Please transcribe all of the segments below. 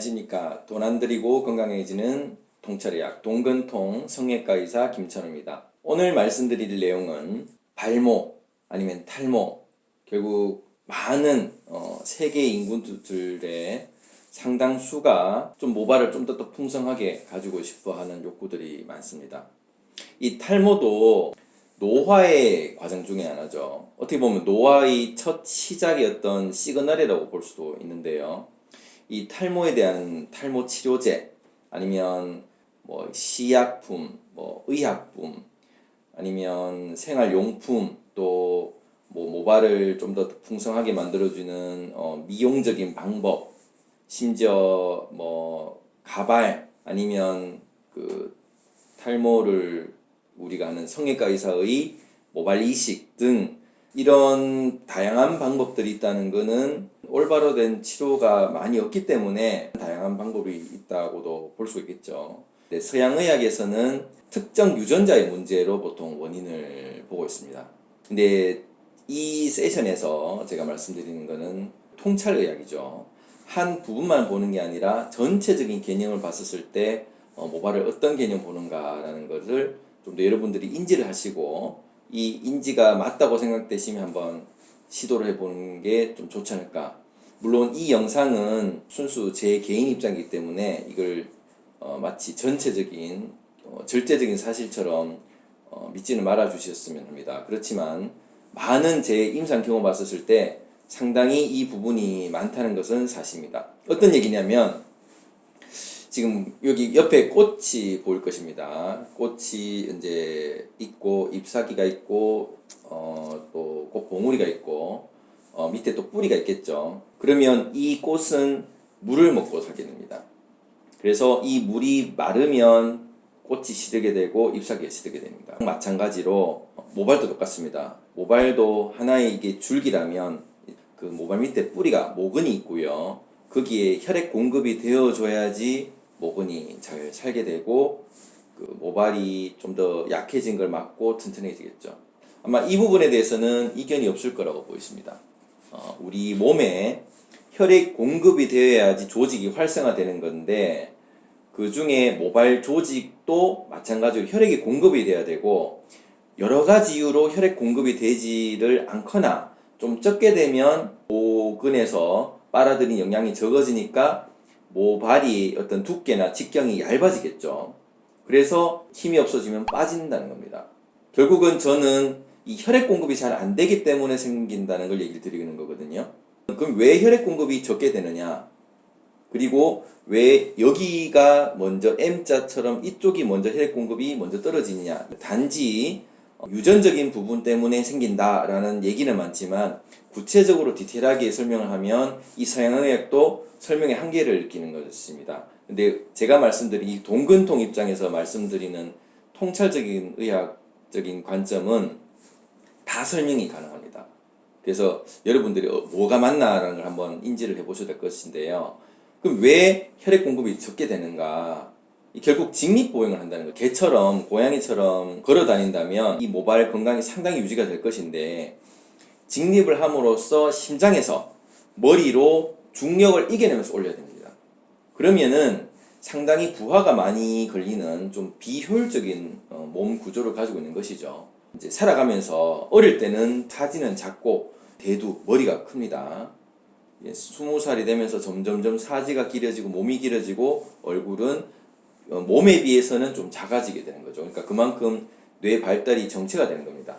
안녕하십니까. 돈안 들이고 건강해지는 통찰의학 동근통 성형외과 의사 김천우입니다. 오늘 말씀드릴 내용은 발모 아니면 탈모 결국 많은 어, 세계 인구들의 상당수가 좀 모발을 좀더더 풍성하게 가지고 싶어 하는 욕구들이 많습니다. 이 탈모도 노화의 과정 중에 하나죠. 어떻게 보면 노화의 첫 시작이었던 시그널이라고 볼 수도 있는데요 이 탈모에 대한 탈모 치료제 아니면 뭐 시약품, 뭐 의약품 아니면 생활용품 또 뭐 모발을 좀 더 풍성하게 만들어주는 어 미용적인 방법 심지어 뭐 가발 아니면 그 탈모를 우리가 아는 성형외과 의사의 모발 이식 등 이런 다양한 방법들이 있다는 것은 올바로 된 치료가 많이 없기 때문에 다양한 방법이 있다고도 볼 수 있겠죠. 서양의학에서는 특정 유전자의 문제로 보통 원인을 보고 있습니다. 근데 이 세션에서 제가 말씀드리는 것은 통찰의학이죠. 한 부분만 보는 게 아니라 전체적인 개념을 봤을 때 어, 모발을 어떤 개념 보는가라는 것을 좀 더 여러분들이 인지를 하시고 이 인지가 맞다고 생각되시면 한번 시도를 해보는 게 좀 좋지 않을까 물론 이 영상은 순수 제 개인 입장이기 때문에 이걸 어 마치 전체적인 어 절대적인 사실처럼 어 믿지는 말아 주셨으면 합니다 그렇지만 많은 제 임상 경험 봤었을 때 상당히 이 부분이 많다는 것은 사실입니다 어떤 얘기냐면 지금 여기 옆에 꽃이 보일 것입니다. 꽃이 이제 있고 잎사귀가 있고 어, 또 꽃 봉우리가 있고 어, 밑에 또 뿌리가 있겠죠. 그러면 이 꽃은 물을 먹고 살게 됩니다. 그래서 이 물이 마르면 꽃이 시들게 되고 잎사귀가 시들게 됩니다. 마찬가지로 모발도 똑같습니다. 모발도 하나의 이게 줄기라면 그 모발 밑에 뿌리가 모근이 있고요. 거기에 혈액 공급이 되어줘야지 모근이 잘 살게 되고 그 모발이 좀 더 약해진 걸 막고 튼튼해지겠죠. 아마 이 부분에 대해서는 이견이 없을 거라고 보입니다. 어, 우리 몸에 혈액 공급이 되어야지 조직이 활성화되는 건데 그 중에 모발 조직도 마찬가지로 혈액이 공급이 돼야 되고 여러 가지 이유로 혈액 공급이 되지를 않거나 좀 적게 되면 모근에서 빨아들인 영양이 적어지니까 모발이 어떤 두께나 직경이 얇아지겠죠. 그래서 힘이 없어지면 빠진다는 겁니다. 결국은 저는 이 혈액 공급이 잘 안 되기 때문에 생긴다는 걸 얘기를 드리는 거거든요. 그럼 왜 혈액 공급이 적게 되느냐? 그리고 왜 여기가 먼저 M자처럼 이쪽이 먼저 혈액 공급이 먼저 떨어지느냐? 단지 유전적인 부분 때문에 생긴다라는 얘기는 많지만 구체적으로 디테일하게 설명을 하면 이 서양의학도 설명의 한계를 느끼는 것입니다. 근데 제가 말씀드린 이 동근통 입장에서 말씀드리는 통찰적인 의학적인 관점은 다 설명이 가능합니다. 그래서 여러분들이 어, 뭐가 맞나라는 걸 한번 인지를 해보셔야 될 것인데요. 그럼 왜 혈액 공급이 적게 되는가? 결국 직립보행을 한다는 거 개처럼 고양이처럼 걸어 다닌다면 이 모발 건강이 상당히 유지가 될 것인데 직립을 함으로써 심장에서 머리로 중력을 이겨내면서 올려야 됩니다. 그러면은 상당히 부하가 많이 걸리는 좀 비효율적인 어, 몸 구조를 가지고 있는 것이죠. 이제 살아가면서 어릴 때는 사지는 작고 대두 머리가 큽니다. 스무 살이 되면서 점점점 사지가 길어지고 몸이 길어지고 얼굴은 어, 몸에 비해서는 좀 작아지게 되는 거죠. 그러니까 그만큼 뇌 발달이 정체가 되는 겁니다.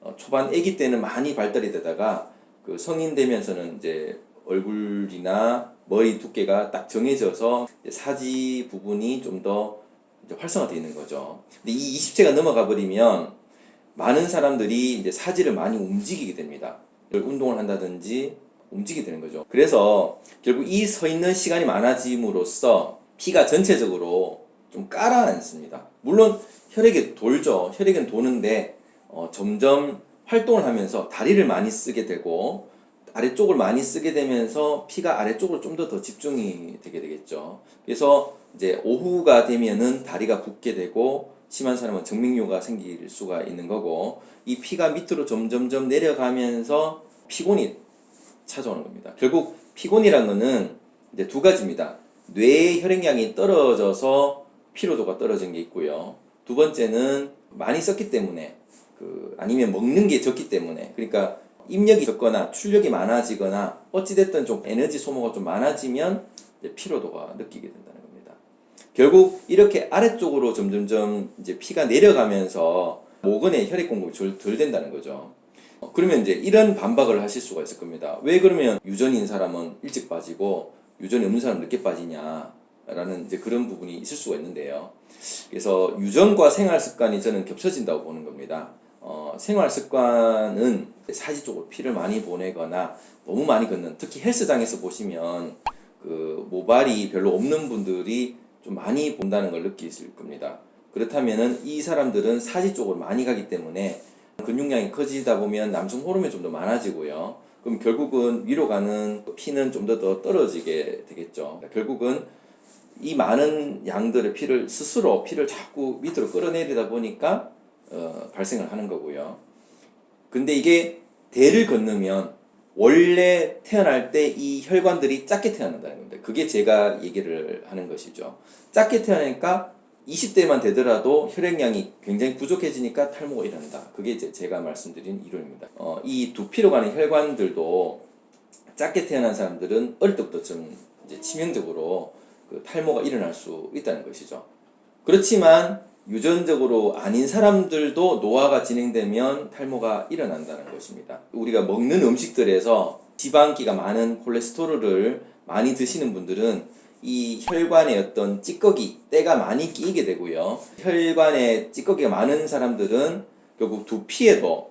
어, 초반 아기 때는 많이 발달이 되다가 그 성인 되면서는 이제 얼굴이나 머리 두께가 딱 정해져서 사지 부분이 좀 더 활성화되어 있는 거죠. 근데 이 20세가 넘어가 버리면 많은 사람들이 이제 사지를 많이 움직이게 됩니다. 운동을 한다든지 움직이게 되는 거죠. 그래서 결국 이 서 있는 시간이 많아짐으로써 피가 전체적으로 좀 깔아앉습니다. 물론 혈액이 돌죠. 혈액은 도는데 어, 점점 활동을 하면서 다리를 많이 쓰게 되고 아래쪽을 많이 쓰게 되면서 피가 아래쪽으로 좀 더 더 집중이 되게 되겠죠. 그래서 이제 오후가 되면은 다리가 붓게 되고 심한 사람은 정맥류가 생길 수가 있는 거고 이 피가 밑으로 점점점 내려가면서 피곤이 찾아오는 겁니다. 결국 피곤이라는 거는 이제 두 가지입니다. 뇌의 혈액량이 떨어져서 피로도가 떨어진 게 있고요. 두 번째는 많이 썼기 때문에 그 아니면 먹는 게 적기 때문에 그러니까 입력이 적거나 출력이 많아지거나 어찌됐든 좀 에너지 소모가 좀 많아지면 피로도가 느끼게 된다는. 결국 이렇게 아래쪽으로 점점점 이제 피가 내려가면서 모근에 혈액 공급이 덜, 덜 된다는 거죠. 어, 그러면 이제 이런 반박을 하실 수가 있을 겁니다. 왜 그러면 유전인 사람은 일찍 빠지고 유전이 없는 사람은 늦게 빠지냐? 라는 이제 그런 부분이 있을 수가 있는데요. 그래서 유전과 생활 습관이 저는 겹쳐진다고 보는 겁니다. 어, 생활 습관은 사지 쪽으로 피를 많이 보내거나 너무 많이 걷는 특히 헬스장에서 보시면 그 모발이 별로 없는 분들이 좀 많이 본다는 걸 느끼실 겁니다. 그렇다면은 이 사람들은 사지 쪽으로 많이 가기 때문에 근육량이 커지다 보면 남성 호르몬이 좀 더 많아지고요. 그럼 결국은 위로 가는 피는 좀 더 더 떨어지게 되겠죠. 결국은 이 많은 양들의 피를 스스로 피를 자꾸 밑으로 끌어내리다 보니까 어, 발생을 하는 거고요. 근데 이게 대를 건너면 원래 태어날 때 이 혈관들이 작게 태어난다는 겁니다. 그게 제가 얘기를 하는 것이죠. 작게 태어나니까 20대만 되더라도 혈액량이 굉장히 부족해지니까 탈모가 일어난다. 그게 이제 제가 말씀드린 이론입니다. 어, 이 두피로 가는 혈관들도 작게 태어난 사람들은 어릴 때부터 좀 치명적으로 그 탈모가 일어날 수 있다는 것이죠. 그렇지만 유전적으로 아닌 사람들도 노화가 진행되면 탈모가 일어난다는 것입니다. 우리가 먹는 음식들에서 지방기가 많은 콜레스테롤을 많이 드시는 분들은 이 혈관에 어떤 찌꺼기, 때가 많이 끼게 되고요. 혈관에 찌꺼기가 많은 사람들은 결국 두피에도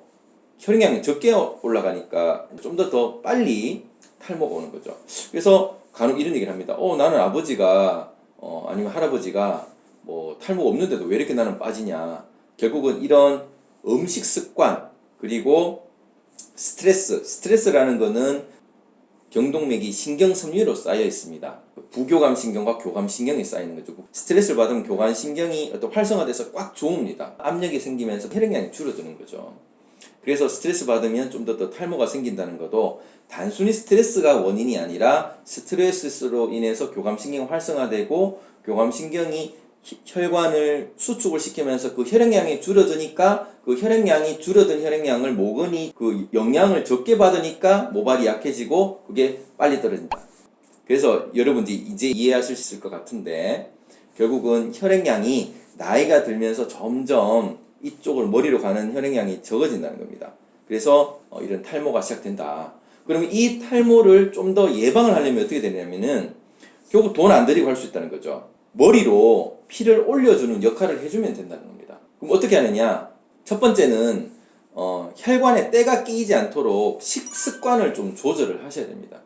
혈액량이 적게 올라가니까 좀 더더 빨리 탈모가 오는 거죠. 그래서 간혹 이런 얘기를 합니다. 어, 나는 아버지가, 어, 아니면 할아버지가 뭐 탈모가 없는데도 왜 이렇게 나는 빠지냐. 결국은 이런 음식 습관, 그리고 스트레스, 스트레스라는 거는 경동맥이 신경 섬유로 쌓여 있습니다. 부교감 신경과 교감 신경이 쌓이는 거죠. 스트레스를 받으면 교감 신경이 어떤 활성화돼서 꽉 조읍니다. 압력이 생기면서 혈액량이 줄어드는 거죠. 그래서 스트레스 받으면 좀 더 더 탈모가 생긴다는 것도 단순히 스트레스가 원인이 아니라 스트레스로 인해서 교감신경 활성화되고 교감신경이 혈관을 수축을 시키면서 그 혈액량이 줄어드니까 그 혈액량이 줄어든 혈액량을 모근이 그 영양을 적게 받으니까 모발이 약해지고 그게 빨리 떨어진다. 그래서 여러분들이 이제 이해하실 수 있을 것 같은데 결국은 혈액량이 나이가 들면서 점점 이쪽을 머리로 가는 혈액량이 적어진다는 겁니다. 그래서 어, 이런 탈모가 시작된다. 그러면 이 탈모를 좀 더 예방을 하려면 어떻게 되냐면은 결국 돈 안 들이고 할 수 있다는 거죠. 머리로 피를 올려주는 역할을 해주면 된다는 겁니다. 그럼 어떻게 하느냐? 첫 번째는 어, 혈관에 때가 끼이지 않도록 식습관을 좀 조절을 하셔야 됩니다.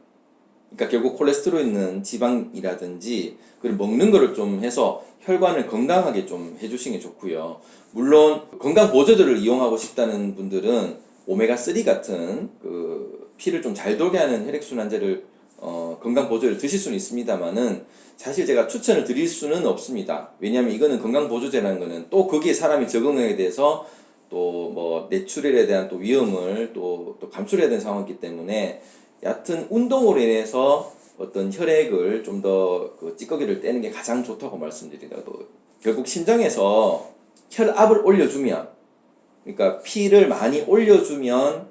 그러니까 결국 콜레스테롤 있는 지방이라든지 그리고 먹는 거를 좀 해서 혈관을 건강하게 좀 해주시는 게 좋고요. 물론 건강 보조제를 이용하고 싶다는 분들은 오메가3 같은 그 피를 좀 잘 돌게 하는 혈액순환제를 어, 건강 보조제를 드실 수는 있습니다만은 사실 제가 추천을 드릴 수는 없습니다. 왜냐하면 이거는 건강 보조제라는 거는 또 거기에 사람이 적응하게 돼서 또뭐 뇌출혈에 대한 또 위험을 또, 또 감출해야 되는 상황이기 때문에 얕은 운동으로 인해서 어떤 혈액을 좀 더 그 찌꺼기를 떼는 게 가장 좋다고. 또 결국 심장에서 혈압을 올려주면 그러니까 피를 많이 올려주면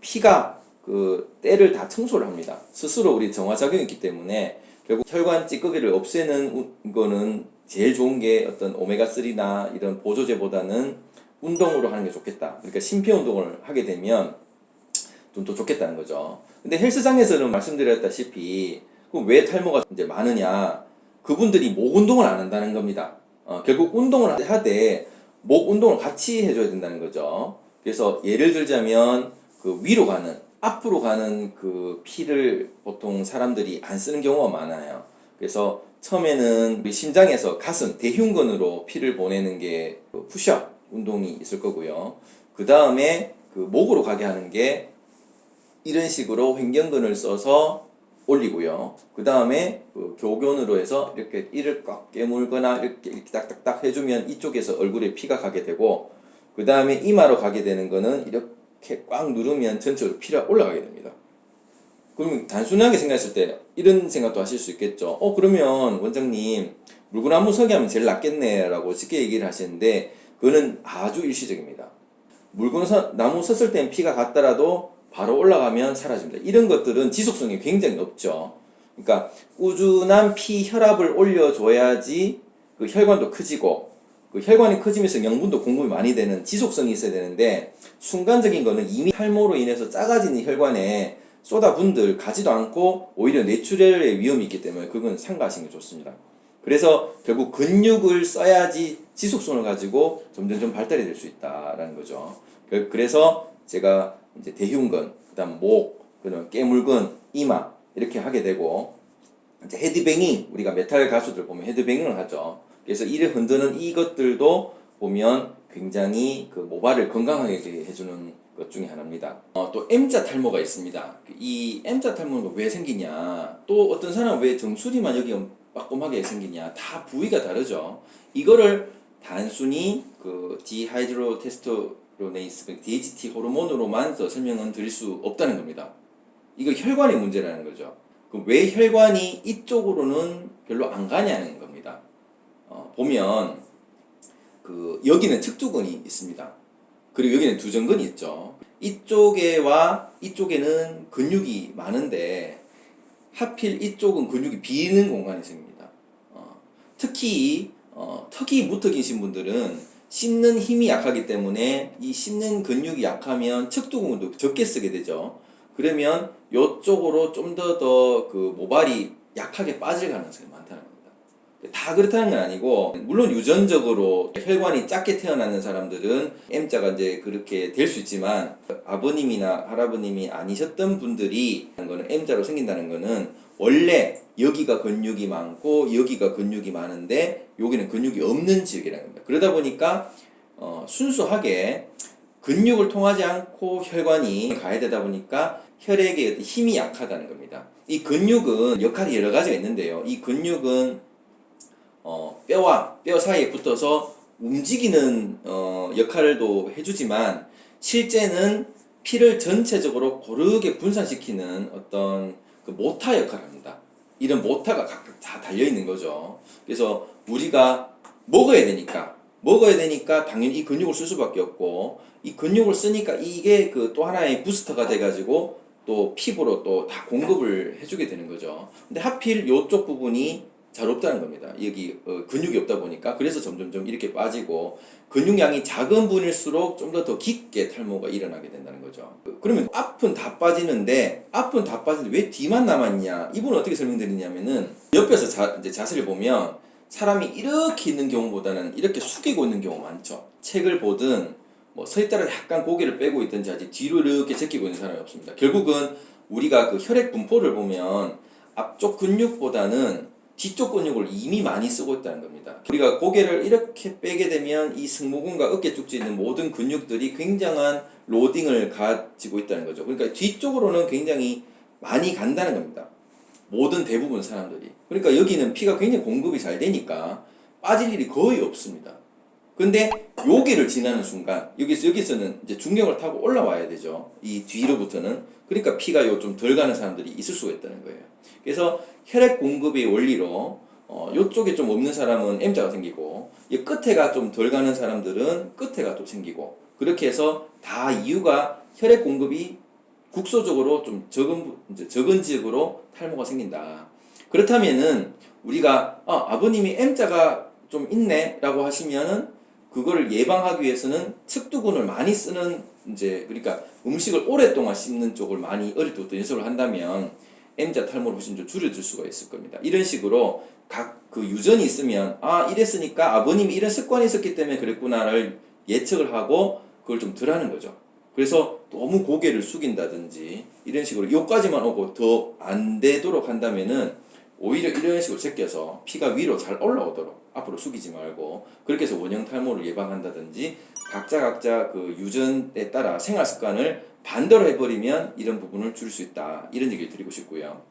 피가 그 때를 다 청소를 합니다. 스스로 우리 정화작용이 있기 때문에 결국 혈관 찌꺼기를 없애는 거는 제일 좋은 게 어떤 오메가3나 이런 보조제보다는 운동으로 하는 게 좋겠다. 그러니까 심폐운동을 하게 되면 좀 더 좋겠다는 거죠. 근데 헬스장에서는 말씀드렸다시피 그럼 왜 탈모가 이제 많으냐? 그분들이 목 운동을 안 한다는 겁니다. 어, 결국 운동을 하되 목 운동을 같이 해줘야 된다는 거죠. 그래서 예를 들자면 그 위로 가는 앞으로 가는 그 피를 보통 사람들이 안 쓰는 경우가 많아요. 그래서 처음에는 우리 심장에서 가슴 대흉근으로 피를 보내는 게그 푸시업 운동이 있을 거고요. 그 다음에 그 목으로 가게 하는 게 이런 식으로 횡경근을 써서 올리고요. 그 다음에 그 교견으로 해서 이렇게 이를 꽉 깨물거나 이렇게, 이렇게 딱딱딱 해주면 이쪽에서 얼굴에 피가 가게 되고 그 다음에 이마로 가게 되는 거는 이렇게 꽉 누르면 전체로 피가 올라가게 됩니다. 그럼 단순하게 생각했을 때 이런 생각도 하실 수 있겠죠. 어 그러면 원장님 물구나무 서기 하면 제일 낫겠네 라고 쉽게 얘기를 하시는데 그거는 아주 일시적입니다. 물구나무 섰을 땐 피가 갔더라도 바로 올라가면 사라집니다. 이런 것들은 지속성이 굉장히 높죠. 그러니까 꾸준한 피 혈압을 올려줘야지 그 혈관도 커지고 그 혈관이 커지면서 영분도 공급이 많이 되는 지속성이 있어야 되는데 순간적인 거는 이미 탈모로 인해서 작아지는 혈관에 쏟아분들 가지도 않고 오히려 뇌출혈의 위험이 있기 때문에 그건 삼가하시는 게 좋습니다. 그래서 결국 근육을 써야지 지속성을 가지고 점점 점 발달이 될 수 있다라는 거죠. 그- 그래서 제가 이제 대흉근, 그다음 목, 그다음 깨물근, 이마 이렇게 하게 되고 이제 헤드뱅잉 우리가 메탈 가수들 보면 headbanging을 하죠. 그래서 이를 흔드는 이것들도 보면 굉장히 그 모발을 건강하게 해주는 것 중에 하나입니다. 어, 또 M자 탈모가 있습니다. 이 M자 탈모가 왜 생기냐? 또 어떤 사람은 왜 정수리만 여기 빠꼼하게 생기냐? 다 부위가 다르죠. 이거를 단순히 그 dihydrotestosterone, 그 DHT 호르몬으로만 더 설명은 드릴 수 없다는 겁니다. 이거 혈관의 문제라는 거죠. 왜 혈관이 이쪽으로는 별로 안 가냐는 겁니다. 어, 보면 그 여기는 측두근이 있습니다. 그리고 여기는 두정근이 있죠. 이쪽에와 이쪽에는 근육이 많은데 하필 이쪽은 근육이 비는 공간이 생깁니다. 어, 특히 어, 턱이 무턱이신 분들은 씹는 힘이 약하기 때문에 이 씹는 근육이 약하면 측두근도 적게 쓰게 되죠. 그러면 이쪽으로 좀 더 더 그 모발이 약하게 빠질 가능성이 많다는 다. 다 그렇다는 건 아니고 물론 유전적으로 혈관이 작게 태어나는 사람들은 M자가 이제 그렇게 될 수 있지만 아버님이나 할아버님이 아니셨던 분들이 M자로 생긴다는 거는 원래 여기가 근육이 많고 여기가 근육이 많은데 여기는 근육이 없는 지역이라는 겁니다. 그러다 보니까 어, 순수하게 근육을 통하지 않고 혈관이 가야 되다 보니까 혈액의 힘이 약하다는 겁니다. 이 근육은 역할이 여러 가지가 있는데요. 이 근육은 어, 뼈와 뼈 사이에 붙어서 움직이는 어, 역할도 해주지만 실제는 피를 전체적으로 고르게 분산시키는 어떤 그 모타 역할을 합니다. 이런 모타가 각각 다 달려 있는 거죠. 그래서 우리가 먹어야 되니까 먹어야 되니까 당연히 이 근육을 쓸 수밖에 없고 이 근육을 쓰니까 이게 그 또 하나의 booster가 돼가지고 또 피부로 또 다 공급을 해주게 되는 거죠. 근데 하필 이쪽 부분이 잘 없다는 겁니다. 여기 어, 근육이 없다 보니까 그래서 점점점 이렇게 빠지고 근육량이 작은 분일수록 좀 더 더 깊게 탈모가 일어나게 된다는 거죠. 그러면 앞은 다 빠지는데 앞은 다 빠지는데 왜 뒤만 남았냐? 이분은 어떻게 설명드리냐면은 옆에서 자, 이제 자세를 보면 사람이 이렇게 있는 경우보다는 이렇게 숙이고 있는 경우 많죠. 책을 보든 뭐 서 있다가 약간 고개를 빼고 있든지 아직 뒤로 이렇게 제끼고 있는 사람이 없습니다. 결국은 우리가 그 혈액 분포를 보면 앞쪽 근육보다는 뒤쪽 근육을 이미 많이 쓰고 있다는 겁니다. 우리가 고개를 이렇게 빼게 되면 이 승모근과 어깨 쪽지에 있는 모든 근육들이 굉장한 로딩을 가지고 있다는 거죠. 그러니까 뒤쪽으로는 굉장히 많이 간다는 겁니다. 모든 대부분 사람들이. 그러니까 여기는 피가 굉장히 공급이 잘 되니까 빠질 일이 거의 없습니다. 근데 여기를 지나는 순간 여기서 여기서는 이제 중력을 타고 올라와야 되죠. 이 뒤로부터는 그러니까 피가 요 좀 덜 가는 사람들이 있을 수가 있다는 거예요. 그래서 혈액 공급의 원리로 어, 요쪽에 좀 없는 사람은 M자가 생기고 이 끝에가 좀 덜 가는 사람들은 끝에가 또 생기고 그렇게 해서 다 이유가 혈액 공급이 국소적으로 좀 적은 부- 이제 적은 지역으로 탈모가 생긴다. 그렇다면은 우리가 아, 아버님이 M자가 좀 있네라고 하시면은 그거를 예방하기 위해서는 측두근을 많이 쓰는 이제 그러니까 음식을 오랫동안 씹는 쪽을 많이 어릴 때부터 연습을 한다면 M자 탈모를 훨씬 좀 줄여줄 수가 있을 겁니다. 이런 식으로 각 그 유전이 있으면 아 이랬으니까 아버님이 이런 습관이 있었기 때문에 그랬구나를 예측을 하고 그걸 좀 덜 하는 거죠. 그래서 너무 고개를 숙인다든지 이런 식으로 요까지만 오고 더 안 되도록 한다면은 오히려 이런 식으로 제껴서 피가 위로 잘 올라오도록 앞으로 숙이지 말고 그렇게 해서 원형 탈모를 예방한다든지 각자 각자 그 유전에 따라 생활 습관을 반대로 해버리면 이런 부분을 줄 수 있다 이런 얘기를 드리고 싶고요.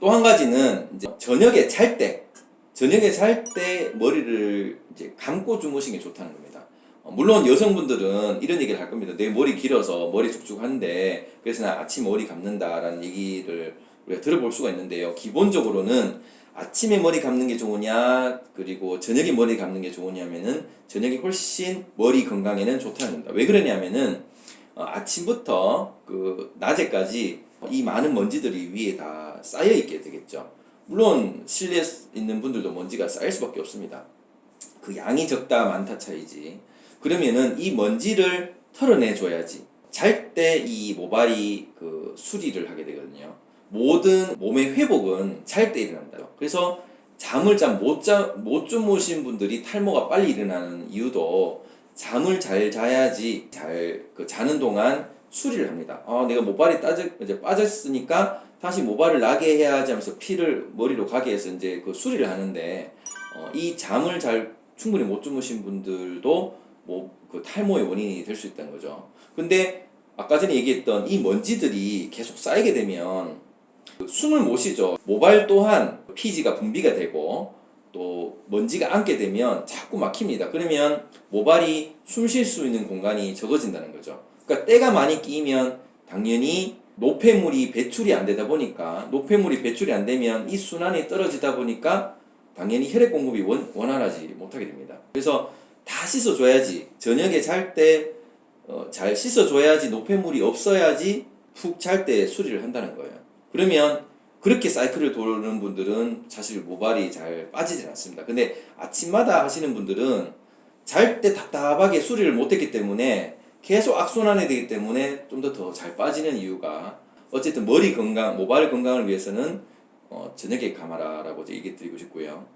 또 한 가지는 이제 저녁에 잘 때 저녁에 잘 때 머리를 이제 감고 주무시는 게 좋다는 겁니다. 어, 물론 여성분들은 이런 얘기를 할 겁니다. 내 머리 길어서 머리 축축한데 그래서 나 아침 머리 감는다 라는 얘기를 우리가 들어볼 수가 있는데요. 기본적으로는 아침에 머리 감는 게 좋으냐 그리고 저녁에 머리 감는 게 좋으냐면은 저녁이 훨씬 머리 건강에는 좋다는 겁니다. 왜 그러냐면은 어, 아침부터 그 낮에까지 이 많은 먼지들이 위에 다 쌓여 있게 되겠죠. 물론 실내에 있는 분들도 먼지가 쌓일 수밖에 없습니다. 그 양이 적다 많다 차이지. 그러면은 이 먼지를 털어내 줘야지. 잘 때 이 모발이 그 수리를 하게 되거든요. 모든 몸의 회복은 잘 때 일어난다. 그래서 잠을 잠못못 주무신 분들이 탈모가 빨리 일어나는 이유도 잠을 잘 자야지 잘 그 자는 동안 수리를 합니다. 아, 내가 모발이 따져, 이제 빠졌으니까 다시 모발을 나게 해야지 하면서 피를 머리로 가게 해서 이제 그 수리를 하는데 어, 이 잠을 잘 충분히 못 주무신 분들도 뭐 그 탈모의 원인이 될 수 있다는 거죠. 근데 아까 전에 얘기했던 이 먼지들이 계속 쌓이게 되면 그 숨을 못 쉬죠. 모발 또한 피지가 분비가 되고 또 먼지가 앉게 되면 자꾸 막힙니다. 그러면 모발이 숨 쉴 수 있는 공간이 적어진다는 거죠. 그러니까 때가 많이 끼면 당연히 노폐물이 배출이 안 되다 보니까 노폐물이 배출이 안 되면 이 순환이 떨어지다 보니까 당연히 혈액 공급이 원, 원활하지 못하게 됩니다. 그래서 다 씻어줘야지 저녁에 잘때 어, 잘 씻어줘야지 노폐물이 없어야지 푹 잘 때 수리를 한다는 거예요. 그러면 그렇게 사이클을 도는 분들은 사실 모발이 잘 빠지진 않습니다. 근데 아침마다 하시는 분들은 잘 때 답답하게 수리를 못했기 때문에 계속 악순환이 되기 때문에 좀 더 더 잘 빠지는 이유가 어쨌든 머리 건강, 모발 건강을 위해서는 어, 저녁에 감아라라고 얘기 드리고 싶고요.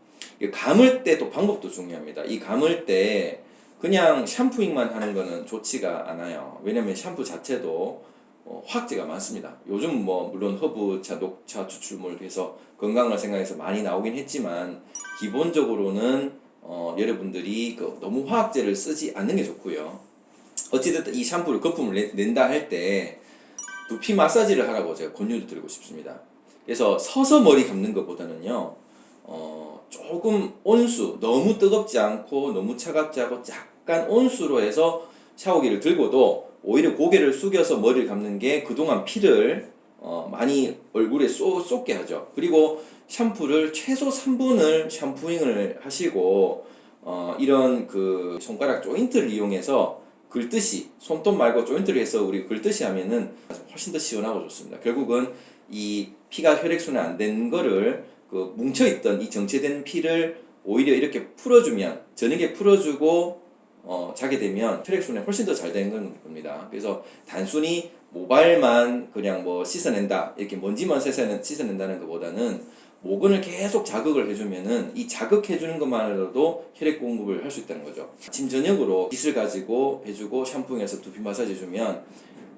이 감을 때 또 방법도 중요합니다. 이 감을 때 그냥 샴푸잉만 하는 거는 좋지가 않아요. 왜냐면 샴푸 자체도 어, 화학제가 많습니다. 요즘 뭐 물론 허브차, 녹차 추출물 해서 건강을 생각해서 많이 나오긴 했지만 기본적으로는 어, 여러분들이 그 너무 화학제를 쓰지 않는 게 좋고요. 어찌됐든 이 샴푸를 거품을 내, 낸다 할 때 두피 마사지를 하라고 제가 권유를 드리고 싶습니다. 그래서 서서 머리 감는 것보다는요, 어, 조금 온수, 너무 뜨겁지 않고 너무 차갑지 않고 약간 온수로 해서 샤워기를 들고도 오히려 고개를 숙여서 머리를 감는 게 그동안 피를 어, 많이 얼굴에 쏘, 쏟게 하죠. 그리고 샴푸를 최소 3분을 샴푸잉을 하시고 어, 이런 그 손가락 조인트를 이용해서 긁듯이 손톱 말고 조인트를 해서 우리 긁듯이 하면은 훨씬 더 시원하고 좋습니다. 결국은 이 피가 혈액순환 안 된 거를 그 뭉쳐있던 이 정체된 피를 오히려 이렇게 풀어주면 저녁에 풀어주고 어, 자게 되면 혈액 순환이 훨씬 더 잘 되는 겁니다. 그래서 단순히 모발만 그냥 뭐 씻어낸다 이렇게 먼지만 씻어낸, 씻어낸다는 것보다는 모근을 계속 자극을 해주면은 이 자극해주는 것만으로도 혈액 공급을 할 수 있다는 거죠. 아침 저녁으로 빗을 가지고 해주고 샴푸해서 두피 마사지 해주면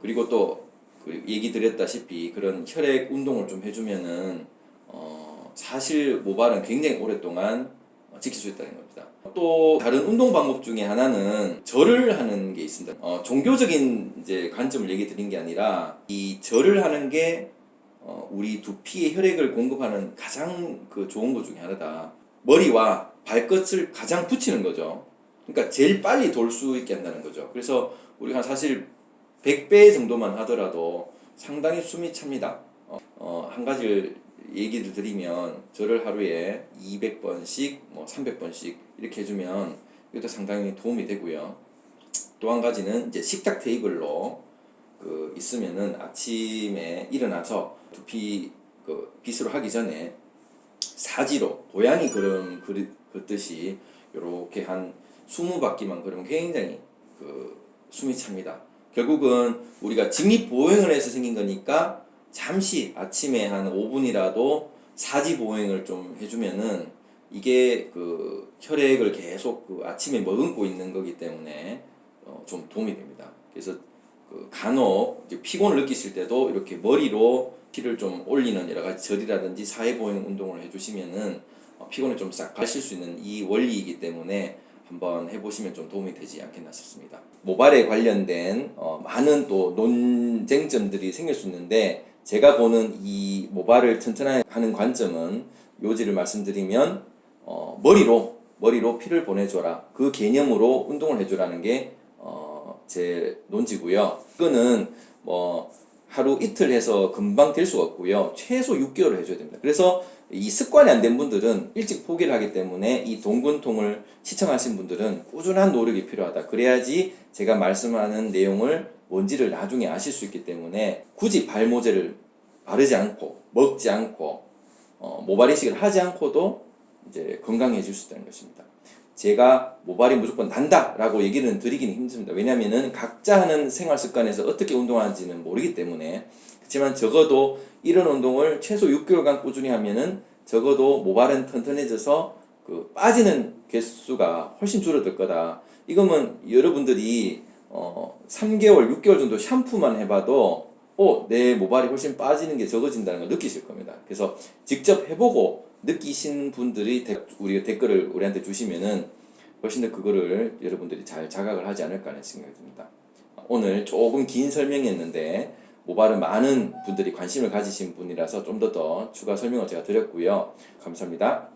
그리고 또 그 얘기 드렸다시피 그런 혈액 운동을 좀 해주면은 어 사실 모발은 굉장히 오랫동안 지킬 수 있다는 겁니다. 또 다른 운동 방법 중에 하나는 절을 하는 게 있습니다. 어, 종교적인 이제 관점을 얘기 드린 게 아니라 이 절을 하는 게 어, 우리 두피에 혈액을 공급하는 가장 그 좋은 것 중에 하나다. 머리와 발끝을 가장 붙이는 거죠. 그러니까 제일 빨리 돌 수 있게 한다는 거죠. 그래서 우리가 사실 100배 정도만 하더라도 상당히 숨이 찹니다. 어, 어, 한 가지를 얘기를 드리면 저를 하루에 200번씩 뭐 300번씩 이렇게 해주면 이것도 상당히 도움이 되고요. 또 한 가지는 이제 식탁 테이블로 그 있으면은 아침에 일어나서 두피 그 빗으로 하기 전에 사지로 고양이 그름 긋듯이 이렇게 한 20바퀴만 그러면 굉장히 그 숨이 찹니다. 결국은 우리가 직립보행을 해서 생긴 거니까 잠시 아침에 한 5분이라도 사지 보행을 좀 해주면은 이게 그 혈액을 계속 그 아침에 머금고 있는 거기 때문에 어 좀 도움이 됩니다. 그래서 그 간혹 피곤을 느끼실 때도 이렇게 머리로 피를 좀 올리는 여러 가지 절이라든지 사회 보행 운동을 해주시면은 어 피곤을 좀 싹 가실 수 있는 이 원리이기 때문에 한번 해보시면 좀 도움이 되지 않겠나 싶습니다. 모발에 관련된 어 많은 또 논쟁점들이 생길 수 있는데 제가 보는 이 모발을 튼튼하게 하는 관점은 요지를 말씀드리면 어 머리로 머리로 피를 보내줘라. 그 개념으로 운동을 해줘라는 게, 어, 제 논지고요. 이거는 뭐, 하루 이틀 해서 금방 될 수가 없고요. 최소 6개월을 해줘야 됩니다. 그래서 이 습관이 안 된 분들은 일찍 포기를 하기 때문에 이 동근통을 시청하신 분들은 꾸준한 노력이 필요하다. 그래야지 제가 말씀하는 내용을 뭔지를 나중에 아실 수 있기 때문에 굳이 발모제를 바르지 않고 먹지 않고 어, 모발 이식을 하지 않고도 이제 건강해질 수 있다는 것입니다. 제가 모발이 무조건 난다 라고 얘기는 드리기는 힘듭니다. 왜냐하면은 각자 하는 생활 습관에서 어떻게 운동하는지는 모르기 때문에 그렇지만 적어도 이런 운동을 최소 6개월간 꾸준히 하면은 적어도 모발은 튼튼해져서 그 빠지는 개수가 훨씬 줄어들 거다. 이거면 여러분들이 어 3개월, 6개월 정도 샴푸만 해봐도 어, 내 모발이 훨씬 빠지는 게 적어진다는 걸 느끼실 겁니다. 그래서 직접 해보고 느끼신 분들이 데- 우리 댓글을 우리한테 주시면은 훨씬 더 그거를 여러분들이 잘 자각을 하지 않을까 하는 생각이 듭니다. 오늘 조금 긴 설명이었는데 모발은 많은 분들이 관심을 가지신 분이라서 좀 더더 추가 설명을 제가 드렸고요. 감사합니다.